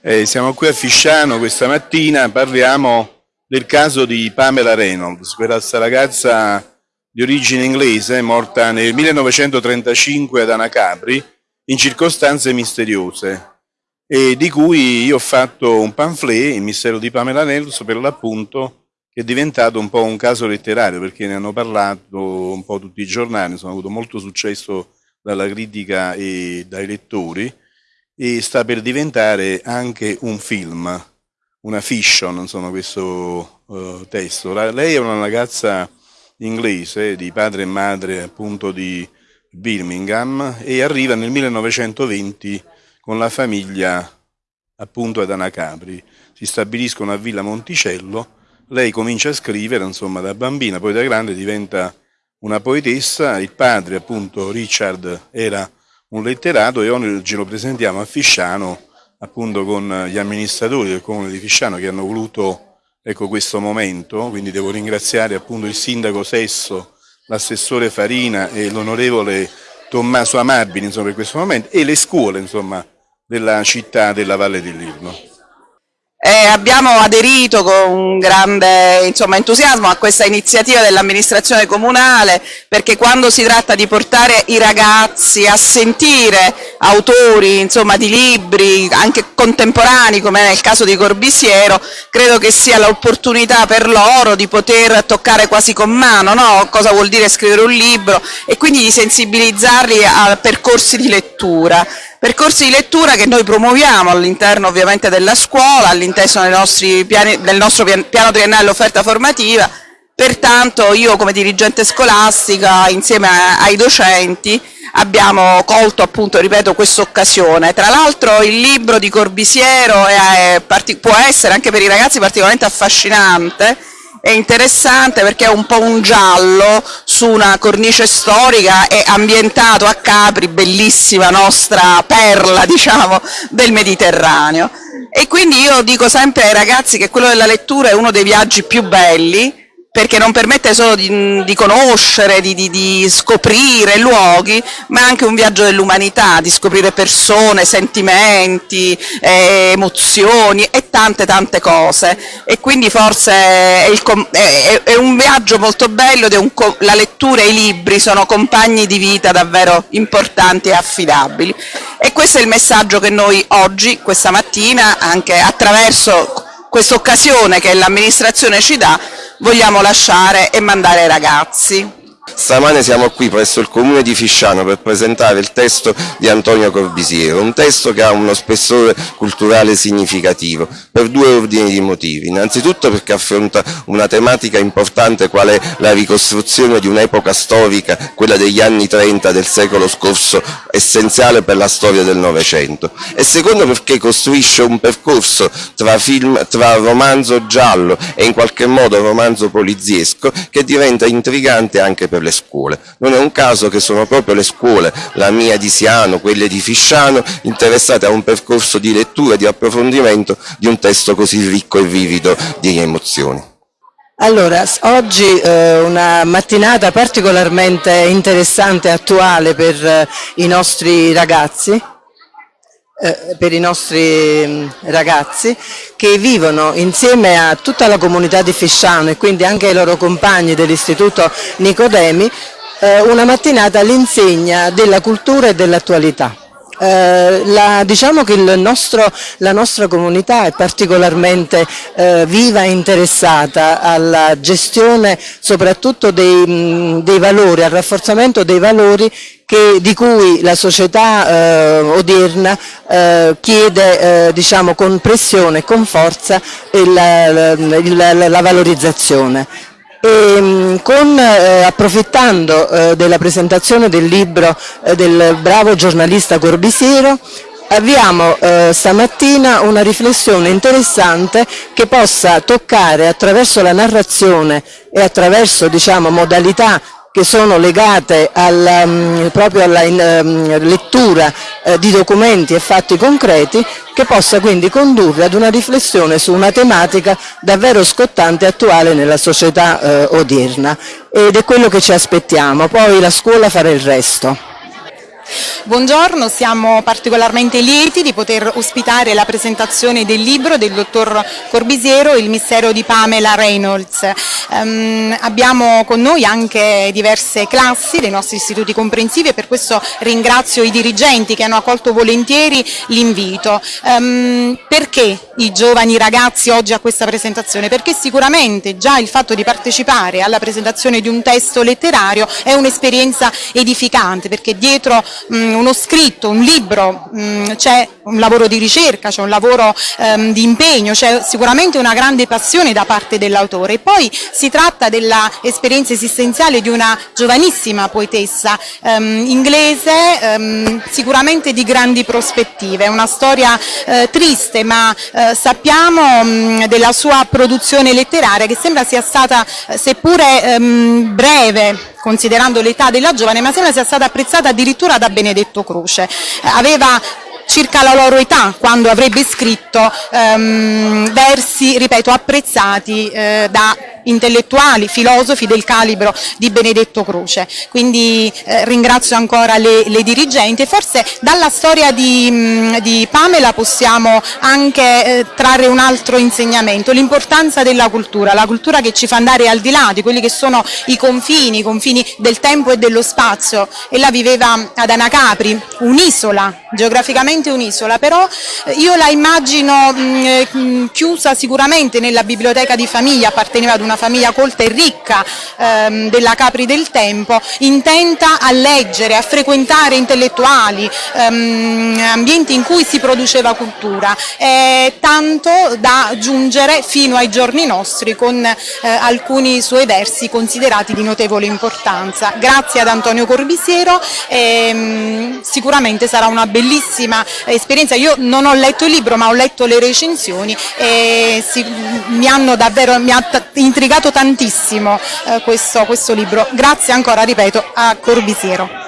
Eh, siamo qui a Fisciano questa mattina, parliamo del caso di Pamela Reynolds, questa ragazza di origine inglese morta nel 1935 ad Anacapri in circostanze misteriose e di cui io ho fatto un pamphlet, il mistero di Pamela Reynolds, per l'appunto che è diventato un po' un caso letterario perché ne hanno parlato un po' tutti i giornali, sono avuto molto successo dalla critica e dai lettori e sta per diventare anche un film, una fiction, insomma, questo uh, testo. La, lei è una ragazza inglese di padre e madre appunto di Birmingham e arriva nel 1920 con la famiglia appunto ad Anacapri. Si stabiliscono a Villa Monticello, lei comincia a scrivere insomma da bambina, poi da grande diventa una poetessa, il padre appunto Richard era un letterato e oggi lo presentiamo a Fisciano appunto con gli amministratori del comune di Fisciano che hanno voluto ecco, questo momento, quindi devo ringraziare appunto il sindaco Sesso, l'assessore Farina e l'onorevole Tommaso Amabili insomma, per questo momento e le scuole insomma, della città della Valle dell'Irno. Eh, abbiamo aderito con grande insomma, entusiasmo a questa iniziativa dell'amministrazione comunale perché quando si tratta di portare i ragazzi a sentire autori insomma, di libri anche contemporanei come nel caso di Corbisiero credo che sia l'opportunità per loro di poter toccare quasi con mano no? cosa vuol dire scrivere un libro e quindi di sensibilizzarli a percorsi di lettura. Percorsi di lettura che noi promuoviamo all'interno ovviamente della scuola, all'interno del nostro piano triennale offerta formativa, pertanto io come dirigente scolastica insieme ai docenti abbiamo colto appunto, ripeto, questa occasione. Tra l'altro il libro di Corbisiero è, è, può essere anche per i ragazzi particolarmente affascinante è interessante perché è un po' un giallo su una cornice storica e ambientato a Capri, bellissima nostra perla diciamo, del Mediterraneo. E quindi io dico sempre ai ragazzi che quello della lettura è uno dei viaggi più belli perché non permette solo di, di conoscere, di, di, di, scoprire luoghi, ma anche un viaggio dell'umanità, di scoprire persone, sentimenti, eh, emozioni e tante tante cose. E quindi forse è, il, è, è un viaggio molto bello ed un, la lettura e i libri sono compagni di vita davvero importanti e affidabili. E questo è il messaggio che noi oggi, questa mattina, anche attraverso questa occasione che l'amministrazione ci dà, vogliamo lasciare e mandare ai ragazzi. Stamane siamo qui presso il comune di Fisciano per presentare il testo di Antonio Corbisiero, un testo che ha uno spessore culturale significativo per due ordini di motivi. Innanzitutto perché affronta una tematica importante qual è la ricostruzione di un'epoca storica, quella degli anni 30 del secolo scorso, essenziale per la storia del Novecento. E secondo perché costruisce un percorso tra, film, tra romanzo giallo e in qualche modo romanzo poliziesco che diventa intrigante anche per le scuole. Non è un caso che sono proprio le scuole, la mia di Siano, quelle di Fisciano, interessate a un percorso di lettura e di approfondimento di un testo così ricco e vivido di emozioni. Allora, oggi eh, una mattinata particolarmente interessante e attuale per eh, i nostri ragazzi, eh, per i nostri mm, ragazzi che vivono insieme a tutta la comunità di Fisciano e quindi anche ai loro compagni dell'istituto Nicodemi eh, una mattinata all'insegna della cultura e dell'attualità. Eh, la, diciamo che nostro, la nostra comunità è particolarmente eh, viva e interessata alla gestione soprattutto dei, mh, dei valori, al rafforzamento dei valori che, di cui la società eh, odierna eh, chiede eh, diciamo, con pressione e con forza la, la, la, la valorizzazione. E, mm, con, eh, approfittando eh, della presentazione del libro eh, del bravo giornalista Corbisiero avviamo eh, stamattina una riflessione interessante che possa toccare attraverso la narrazione e attraverso diciamo, modalità che sono legate alla, um, proprio alla um, lettura uh, di documenti e fatti concreti che possa quindi condurre ad una riflessione su una tematica davvero scottante e attuale nella società uh, odierna ed è quello che ci aspettiamo, poi la scuola farà il resto. Buongiorno, siamo particolarmente lieti di poter ospitare la presentazione del libro del dottor Corbisiero, Il mistero di Pamela Reynolds. Um, abbiamo con noi anche diverse classi dei nostri istituti comprensivi e per questo ringrazio i dirigenti che hanno accolto volentieri l'invito. Um, perché i giovani ragazzi oggi a questa presentazione? Perché sicuramente già il fatto di partecipare alla presentazione di un testo letterario è un'esperienza edificante perché dietro mh, uno scritto, un libro, c'è un lavoro di ricerca, c'è un lavoro um, di impegno, c'è sicuramente una grande passione da parte dell'autore. E poi si tratta dell'esperienza esistenziale di una giovanissima poetessa um, inglese um, sicuramente di grandi prospettive, una storia uh, triste ma uh, sappiamo della sua produzione letteraria che sembra sia stata uh, seppure breve considerando l'età della giovane, ma sembra sia stata apprezzata addirittura da Benedetto Croce. Aveva circa la loro età quando avrebbe scritto um, versi, ripeto, apprezzati eh, da intellettuali, filosofi del calibro di Benedetto Croce. Quindi eh, ringrazio ancora le, le, dirigenti e forse dalla storia di, mh, di Pamela possiamo anche eh, trarre un altro insegnamento, l'importanza della cultura, la cultura che ci fa andare al di là di quelli che sono i confini, i confini del tempo e dello spazio. Ella viveva ad Anacapri, un'isola, geograficamente un'isola, però eh, io la immagino mh, eh, chiusa sicuramente nella biblioteca di famiglia, apparteneva ad una famiglia colta e ricca ehm, della Capri del tempo, intenta a leggere, a frequentare intellettuali, ehm, ambienti in cui si produceva cultura, eh, tanto da giungere fino ai giorni nostri con eh, alcuni suoi versi considerati di notevole importanza. Grazie ad Antonio Corbisiero, ehm, sicuramente sarà una bellissima esperienza. Io non ho letto il libro ma ho letto le recensioni e si, mi hanno davvero mi ha intrigato tantissimo eh, questo, questo libro. Grazie ancora, ripeto, a Corbisiero.